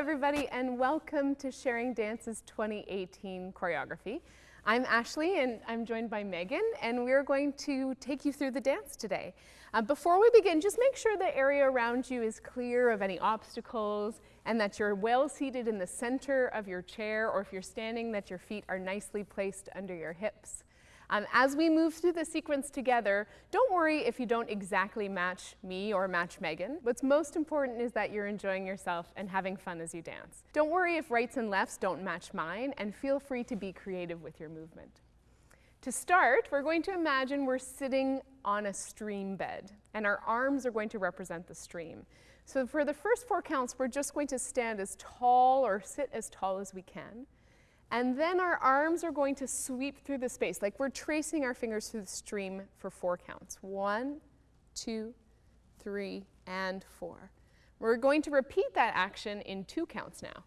everybody, and welcome to Sharing Dance's 2018 choreography. I'm Ashley, and I'm joined by Megan, and we're going to take you through the dance today. Uh, before we begin, just make sure the area around you is clear of any obstacles and that you're well seated in the center of your chair, or if you're standing, that your feet are nicely placed under your hips. Um, as we move through the sequence together, don't worry if you don't exactly match me or match Megan. What's most important is that you're enjoying yourself and having fun as you dance. Don't worry if rights and lefts don't match mine, and feel free to be creative with your movement. To start, we're going to imagine we're sitting on a stream bed, and our arms are going to represent the stream. So for the first four counts, we're just going to stand as tall or sit as tall as we can. And then our arms are going to sweep through the space, like we're tracing our fingers through the stream for four counts. One, two, three, and four. We're going to repeat that action in two counts now.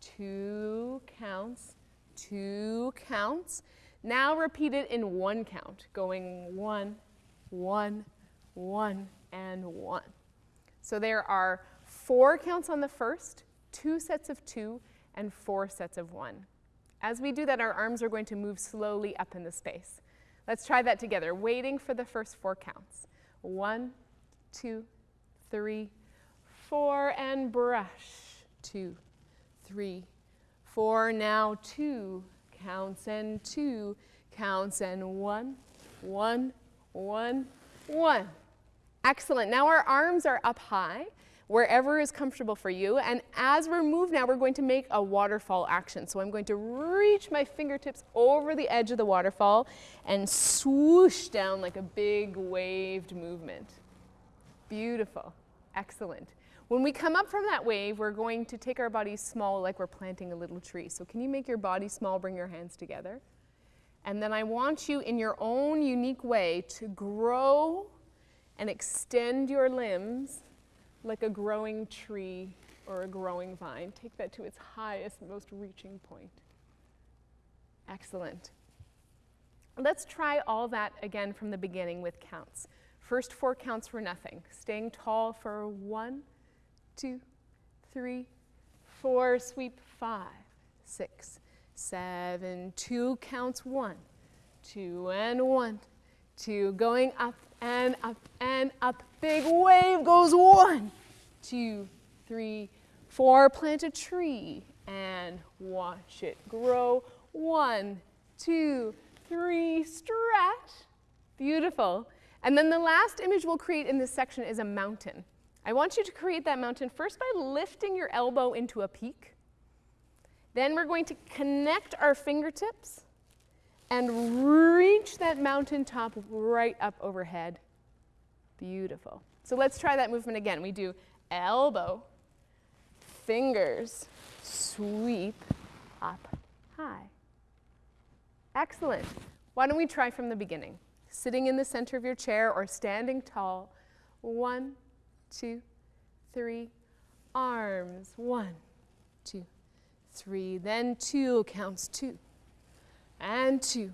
Two counts, two counts. Now repeat it in one count, going one, one, one, and one. So there are four counts on the first, two sets of two, and four sets of one. As we do that, our arms are going to move slowly up in the space. Let's try that together, waiting for the first four counts. One, two, three, four, and brush. Two, three, four. Now two counts and two counts and one, one, one, one. Excellent. Now our arms are up high wherever is comfortable for you. And as we're moved now, we're going to make a waterfall action. So I'm going to reach my fingertips over the edge of the waterfall and swoosh down like a big waved movement. Beautiful. Excellent. When we come up from that wave, we're going to take our bodies small like we're planting a little tree. So can you make your body small, bring your hands together? And then I want you in your own unique way to grow and extend your limbs like a growing tree or a growing vine. Take that to its highest, most reaching point. Excellent. Let's try all that again from the beginning with counts. First four counts for nothing. Staying tall for one, two, three, four, sweep five, six, seven, two counts one, two and one, two, going up and up and up. Big wave goes one, two, three, four. Plant a tree and watch it grow. One, two, three, stretch. Beautiful. And then the last image we'll create in this section is a mountain. I want you to create that mountain first by lifting your elbow into a peak. Then we're going to connect our fingertips and reach that mountain top right up overhead. Beautiful. So let's try that movement again. We do elbow, fingers, sweep, up, high. Excellent. Why don't we try from the beginning? Sitting in the center of your chair or standing tall. One, two, three, arms. One, two, three. Then two counts two, and two,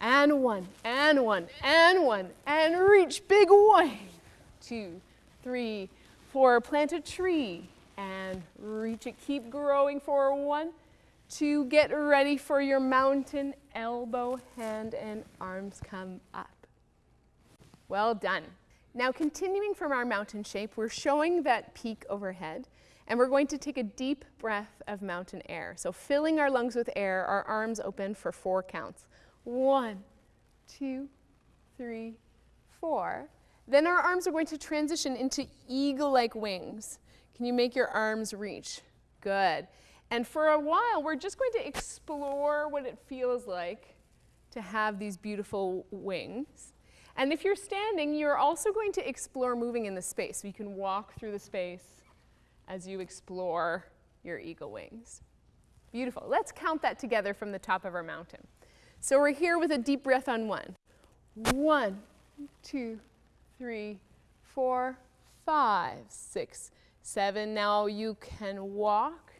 and one, and one, and one, and reach, big wave. Two, three, four, plant a tree, and reach it, keep growing for one, two, get ready for your mountain, elbow, hand, and arms come up. Well done. Now continuing from our mountain shape, we're showing that peak overhead, and we're going to take a deep breath of mountain air. So filling our lungs with air, our arms open for four counts. One, two, three, four. Then our arms are going to transition into eagle-like wings. Can you make your arms reach? Good. And for a while, we're just going to explore what it feels like to have these beautiful wings. And if you're standing, you're also going to explore moving in the space. So you can walk through the space as you explore your eagle wings. Beautiful. Let's count that together from the top of our mountain. So we're here with a deep breath on one. One, two, three, four, five, six, seven. Now you can walk.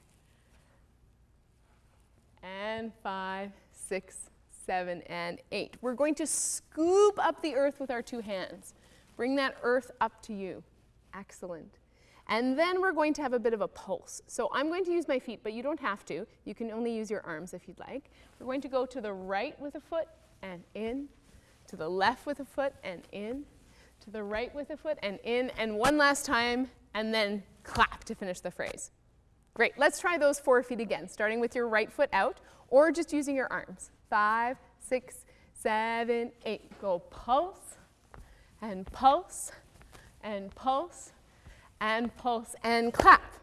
And five, six, seven, and eight. We're going to scoop up the earth with our two hands. Bring that earth up to you. Excellent. And then we're going to have a bit of a pulse. So I'm going to use my feet, but you don't have to. You can only use your arms if you'd like. We're going to go to the right with a foot and in, to the left with a foot and in, to the right with a foot and in, and one last time, and then clap to finish the phrase. Great, let's try those four feet again, starting with your right foot out, or just using your arms. Five, six, seven, eight. Go pulse, and pulse, and pulse, and pulse, and clap.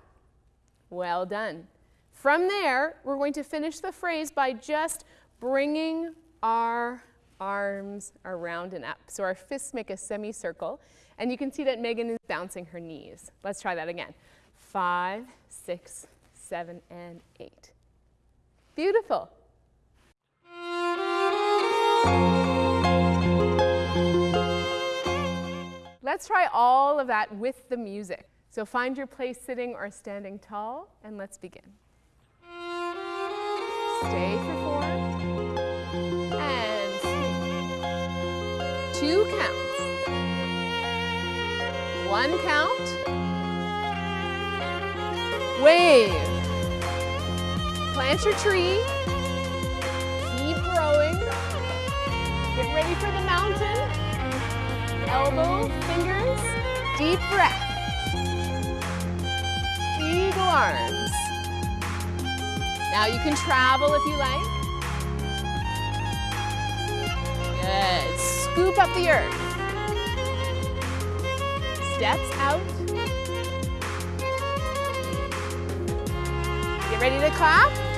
Well done. From there, we're going to finish the phrase by just bringing our arms around and up. So our fists make a semicircle, and you can see that Megan is bouncing her knees. Let's try that again. Five, six, seven, and eight. Beautiful. Let's try all of that with the music. So find your place sitting or standing tall, and let's begin. Stay for four, and two counts. One count. Wave. Plant your tree. Keep growing. Get ready for the mountain. Elbow, fingers, deep breath. Arms. Now you can travel if you like. Good. Scoop up the earth. Steps out. Get ready to clap.